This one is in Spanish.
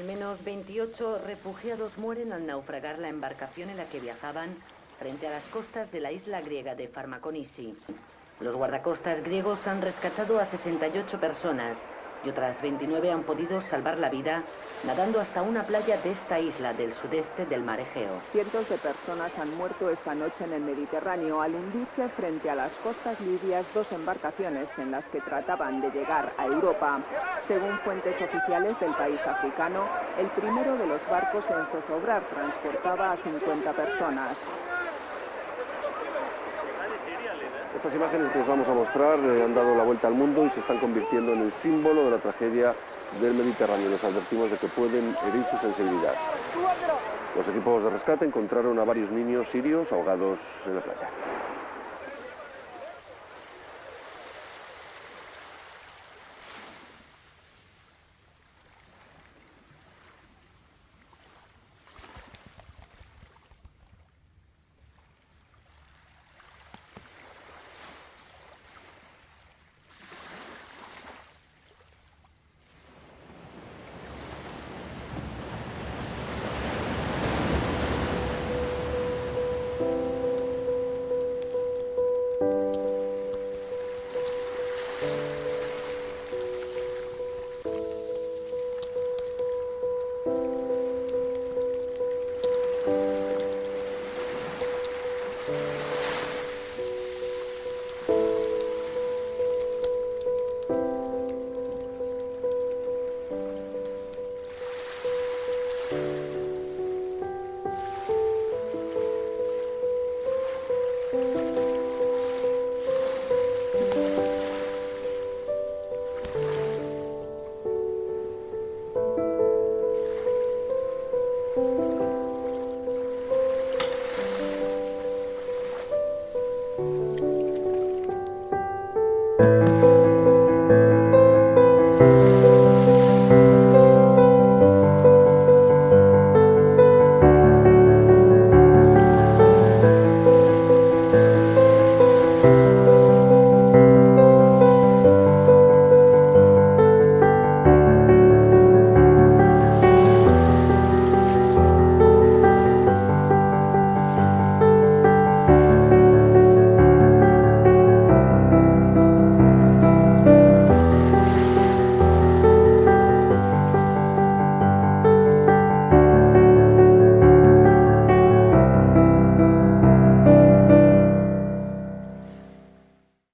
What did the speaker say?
Al menos 28 refugiados mueren al naufragar la embarcación en la que viajaban frente a las costas de la isla griega de Farmaconisi. Los guardacostas griegos han rescatado a 68 personas y otras 29 han podido salvar la vida nadando hasta una playa de esta isla del sudeste del mar Egeo. Cientos de personas han muerto esta noche en el Mediterráneo al hundirse frente a las costas libias dos embarcaciones en las que trataban de llegar a Europa. Según fuentes oficiales del país africano, el primero de los barcos en zozobrar transportaba a 50 personas. Estas imágenes que os vamos a mostrar eh, han dado la vuelta al mundo y se están convirtiendo en el símbolo de la tragedia del Mediterráneo. Les advertimos de que pueden herir su sensibilidad. Los equipos de rescate encontraron a varios niños sirios ahogados en la playa.